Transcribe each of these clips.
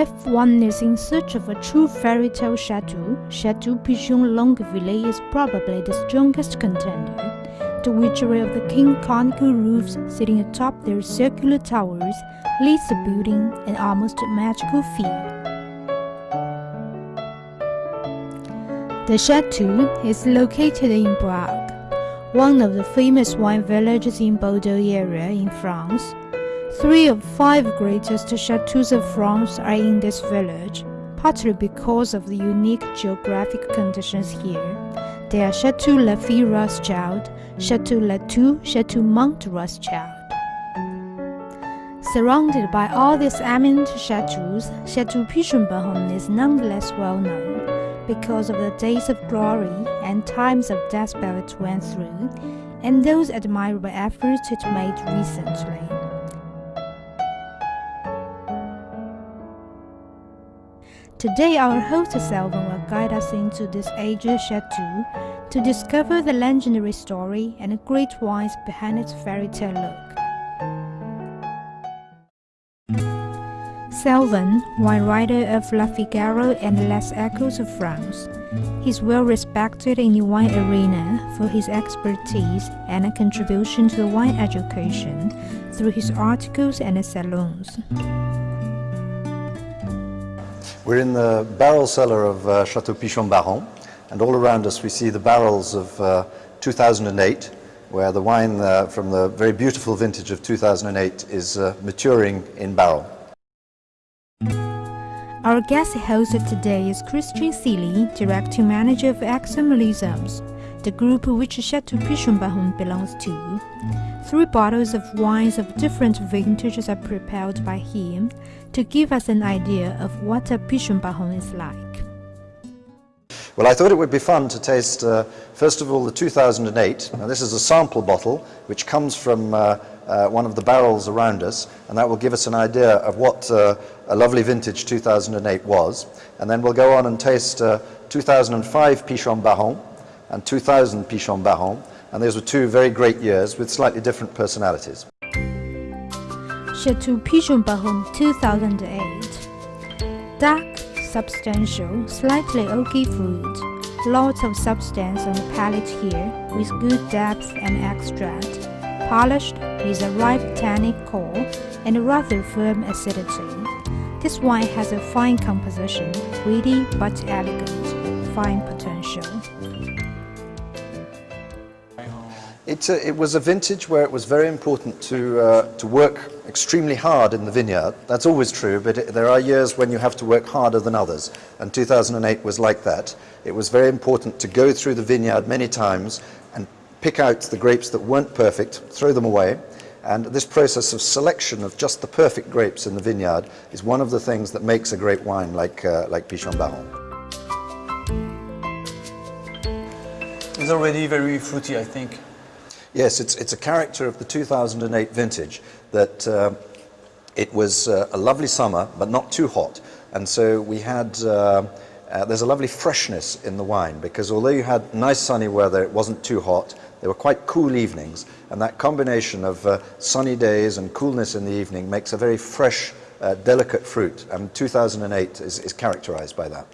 If one is in search of a true fairy tale chateau, Chateau Pichon Longueville is probably the strongest contender. The witchery of the king conical roofs sitting atop their circular towers leads the building an almost magical feel. The chateau is located in Brague, one of the famous wine villages in Bordeaux area in France. Three of five greatest chateaux of France are in this village, partly because of the unique geographic conditions here. They are Chateau Lafite Rothschild, Chateau Latour, Chateau Mouton Rothschild. Surrounded by all these eminent chateaux, Chateau Pichon-Baron is nonetheless well known because of the days of glory and times of despair it went through, and those admirable efforts it made recently. Today our host Selvin will guide us into this aged chateau to discover the legendary story and great wines behind its fairy tale look. Selvin, wine writer of La Figaro and Les Echos of France. is well respected in the wine arena for his expertise and a contribution to wine education through his articles and salons. We're in the barrel cellar of uh, Chateau Pichon Baron, and all around us we see the barrels of uh, 2008, where the wine uh, from the very beautiful vintage of 2008 is uh, maturing in barrel. Our guest host today is Christian Seely, Director Manager of AXA Millésimes, the group which Chateau Pichon Baron belongs to. Three bottles of wines of different vintages are prepared by him to give us an idea of what a Pichon Baron is like. Well, I thought it would be fun to taste, uh, first of all, the 2008. Now, this is a sample bottle which comes from uh, uh, one of the barrels around us, and that will give us an idea of what uh, a lovely vintage 2008 was. And then we'll go on and taste uh, 2005 Pichon Baron and 2000 Pichon Baron, and those were two very great years with slightly different personalities. Chateau Pichon Baron 2008 Dark, substantial, slightly oaky fruit. Lots of substance on the palate here, with good depth and extract. Polished, with a ripe tannic core and a rather firm acidity. This wine has a fine composition, witty but elegant, fine potential. It, uh, it was a vintage where it was very important to, uh, to work extremely hard in the vineyard. That's always true, but it, there are years when you have to work harder than others, and 2008 was like that. It was very important to go through the vineyard many times and pick out the grapes that weren't perfect, throw them away, and this process of selection of just the perfect grapes in the vineyard is one of the things that makes a great wine like, uh, like Pichon Baron. It's already very fruity, I think. Yes, it's, it's a character of the 2008 vintage that uh, it was uh, a lovely summer, but not too hot. And so we had, uh, uh, there's a lovely freshness in the wine because although you had nice sunny weather, it wasn't too hot, they were quite cool evenings. And that combination of uh, sunny days and coolness in the evening makes a very fresh, uh, delicate fruit. And 2008 is, is characterized by that.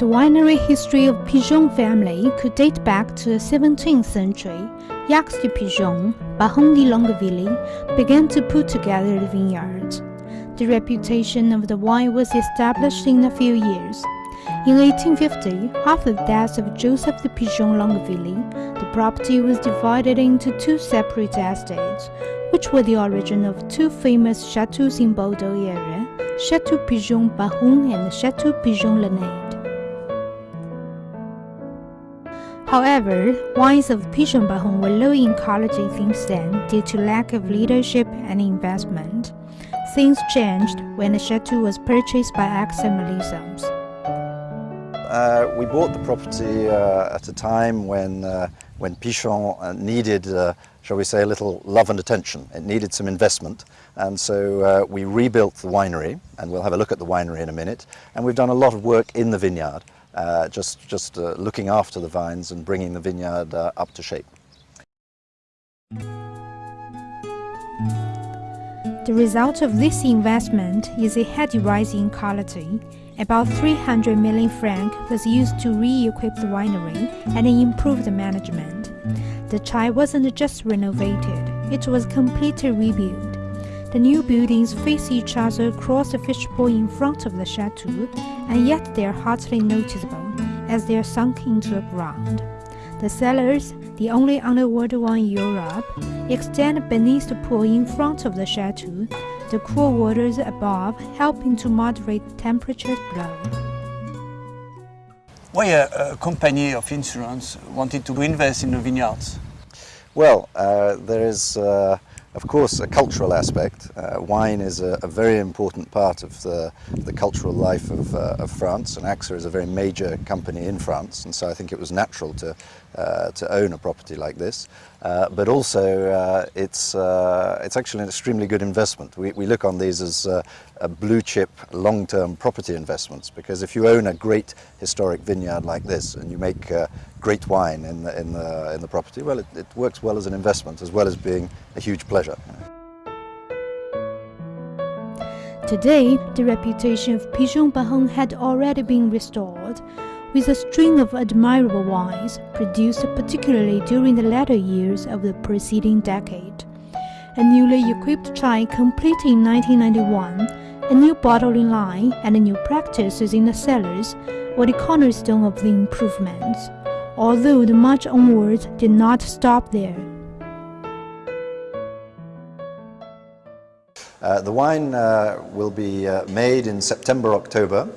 The winery history of Pichon family could date back to the 17th century. Jacques de Pichon, Baron de Longueville, began to put together the vineyards. The reputation of the wine was established in a few years. In 1850, after the death of Joseph de Pichon Longueville, the property was divided into two separate estates, which were the origin of two famous chateaux in Bordeaux area, Chateau Pichon Baron and Chateau Pichon Lalande. However, wines of Pichon Baron were low in quality since then due to lack of leadership and investment. Things changed when the chateau was purchased by Millésimes. Uh, we bought the property uh, at a time when, uh, when Pichon uh, needed, uh, shall we say, a little love and attention. It needed some investment. And so uh, we rebuilt the winery, and we'll have a look at the winery in a minute. And we've done a lot of work in the vineyard. Uh, just, just uh, looking after the vines and bringing the vineyard uh, up to shape. The result of this investment is a heady rise in quality. About 300 million francs was used to re-equip the winery and improve the management. The chai wasn't just renovated, it was completely rebuilt. The new buildings face each other across the fishbowl in front of the chateau, and yet they are hardly noticeable as they are sunk into the ground. The cellars, the only underwater one in Europe, extend beneath the pool in front of the chateau, the cool waters above helping to moderate the temperatures below. Why a, a company of insurance wanted to invest in the vineyards? Well, uh, there is, uh, of course, a cultural aspect. Uh, wine is a, a, very important part of the, the cultural life of, uh, of, France, and AXA is a very major company in France, and so I think it was natural to, uh, to own a property like this. Uh, but also, it's, it's actually an extremely good investment. We, we look on these as blue chip, long-term property investments, because if you own a great historic vineyard like this, and you make uh, great wine in the, in the, in the property, well, it, it works well as an investment as well as being a huge pleasure. Today, the reputation of Pichon Baron had already been restored, with a string of admirable wines produced particularly during the latter years of the preceding decade. A newly equipped chai completed in 1991, a new bottling line, and new practices in the cellars were the cornerstone of the improvements although the march onwards did not stop there. Uh, the wine uh, will be uh, made in September, October,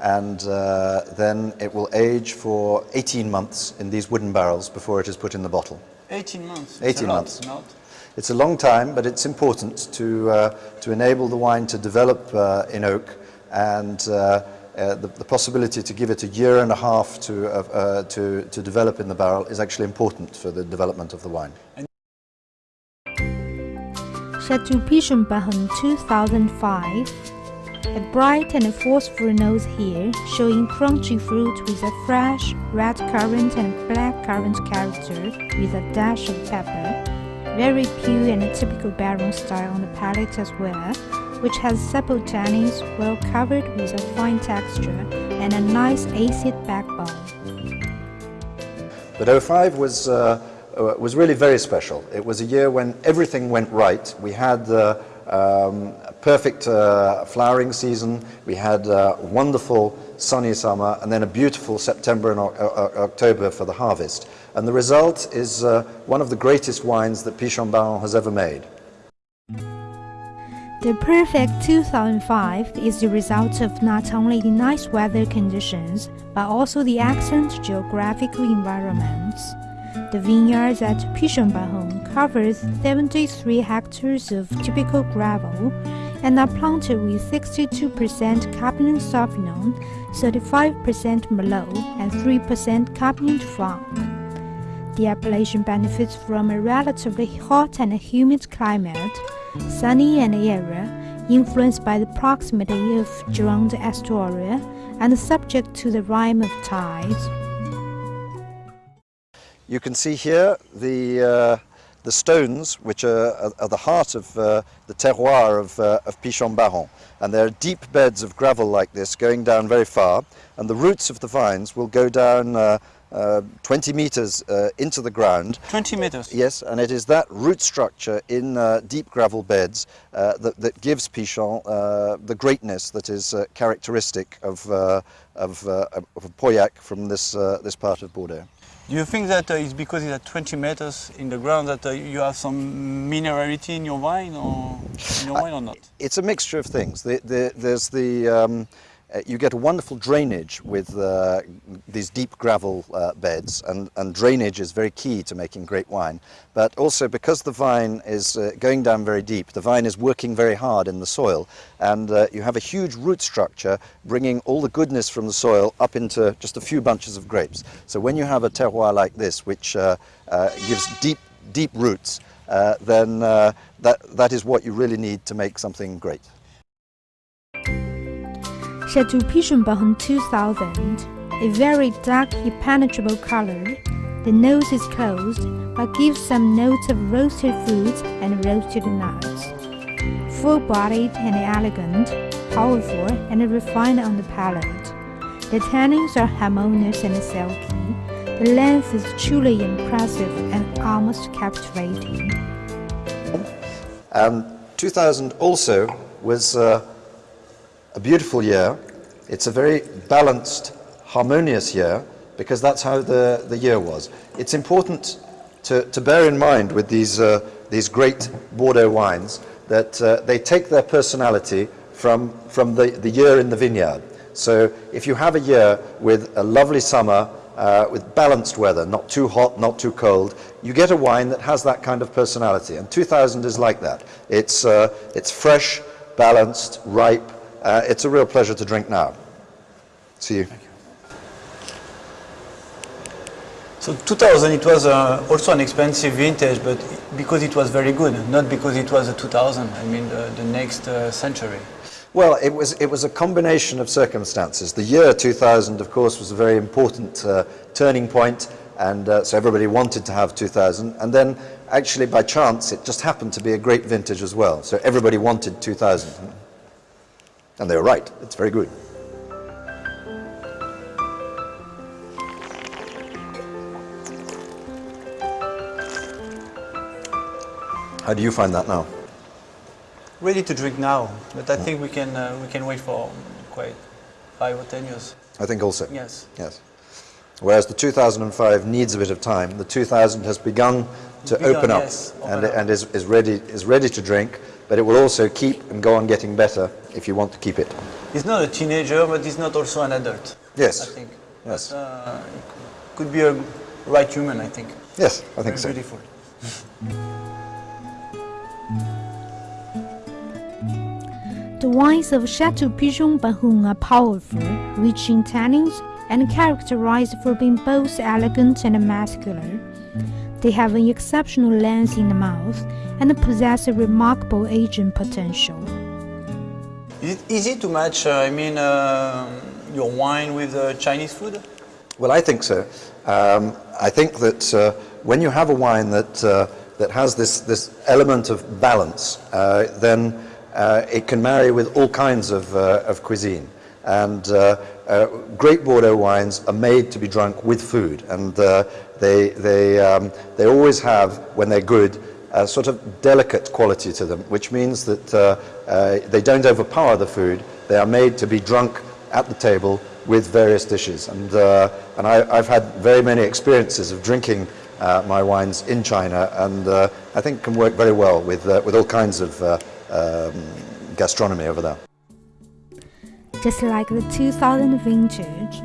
and uh, then it will age for 18 months in these wooden barrels before it is put in the bottle. 18 months? 18 months. It's a long time, but it's important to, uh, to enable the wine to develop uh, in oak and uh, the, the, possibility to give it a year and a half to, uh, uh, to, to develop in the barrel is actually important for the development of the wine. Chateau Pichon Baron 2005 A bright and forceful nose here, showing crunchy fruit with a fresh red currant and black currant character with a dash of pepper. Very pure and a typical Baron style on the palate as well, which has supple tannins well covered with a fine texture and a nice acid backbone. But 05 was, uh, uh, was really very special. It was a year when everything went right. We had uh, um, a perfect uh, flowering season, we had a wonderful sunny summer, and then a beautiful September and October for the harvest. And the result is uh, one of the greatest wines that Pichon Baron has ever made. The perfect 2005 is the result of not only the nice weather conditions, but also the excellent geographical environments. The vineyards at Pichon Baron covers 73 hectares of typical gravel and are planted with 62% Cabernet Sauvignon, 35% Merlot, and 3% Cabernet Franc. The appellation benefits from a relatively hot and humid climate, sunny and airy, influenced by the proximity of Gironde Estuary and subject to the rime of tides. You can see here the, uh, the stones which are, are, the heart of uh, the terroir of, uh, of Pichon Baron. And there are deep beds of gravel like this going down very far and the roots of the vines will go down uh, uh, 20 meters uh, into the ground. 20 meters? Yes, and it is that root structure in uh, deep gravel beds uh, that, that, gives Pichon uh, the greatness that is uh, characteristic of, of, of Pauillac from this, this part of Bordeaux. Do you think that it's because it's at 20 meters in the ground that you have some minerality in your wine or, in your wine or not? It's a mixture of things. The, the, there's the um, uh, you get a wonderful drainage with uh, these deep gravel uh, beds and, and, drainage is very key to making great wine but also because the vine is uh, going down very deep the vine is working very hard in the soil and uh, you have a huge root structure bringing all the goodness from the soil up into just a few bunches of grapes so when you have a terroir like this which gives deep deep roots then that, that is what you really need to make something great. Chateau Pichon Baron 2000, a very dark impenetrable color. The nose is closed, but gives some notes of roasted fruits and roasted nuts. full-bodied and elegant, powerful and refined on the palate. The tannins are harmonious and silky. The length is truly impressive and almost captivating. Um, 2000 also was uh, a beautiful year. It's a very balanced, harmonious year because that's how the, the year was. It's important to, to bear in mind with these, uh, these great Bordeaux wines that uh, they take their personality from, from the, the year in the vineyard. So if you have a year with a lovely summer, uh, with balanced weather, not too hot, not too cold, you get a wine that has that kind of personality. And 2000 is like that. It's, uh, it's fresh, balanced, ripe. Uh, it's a real pleasure to drink now. See you. So 2000, it was uh, also an expensive vintage, but because it was very good, not because it was a 2000. I mean, the, the next uh, century. Well, it was, it was a combination of circumstances. The year 2000, of course, was a very important uh, turning point, and uh, so everybody wanted to have 2000. And then, actually, by chance, it just happened to be a great vintage as well. So everybody wanted 2000. And they were right. It's very good. How do you find that now? Ready to drink now, but I think we can uh, we can wait for quite five or ten years. I think also. Yes. Yes. Whereas the 2005 needs a bit of time. The 2000 has begun to Begun, open up yes, open and, up. and is, is, ready, is ready to drink, but it will also keep and go on getting better if you want to keep it. He's not a teenager, but he's not also an adult. Yes. I think. Yes. But, uh, could be a right human, I think. Yes, I think Very so. beautiful. The wines of Chateau Pichon Baron are powerful, rich in tannins, and characterized for being both elegant and muscular. They have an exceptional length in the mouth and possess a remarkable aging potential. Is it easy to match, uh, I mean, uh, your wine with uh, Chinese food? Well, I think so. Um, I think that uh, when you have a wine that, uh, that has this, this element of balance, uh, then it can marry with all kinds of, of cuisine. And great Bordeaux wines are made to be drunk with food, and they, they, um, they always have, when they're good, a sort of delicate quality to them, which means that uh, uh, they don't overpower the food. They are made to be drunk at the table with various dishes. And, uh, and I, I've had very many experiences of drinking uh, my wines in China, and uh, I think can work very well with, uh, with all kinds of um, gastronomy over there. Just like the 2000 vintage,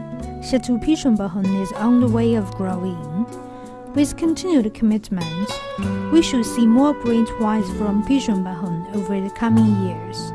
Chateau Pichon is on the way of growing. With continued commitment, we should see more great wines from Pichon Baron over the coming years.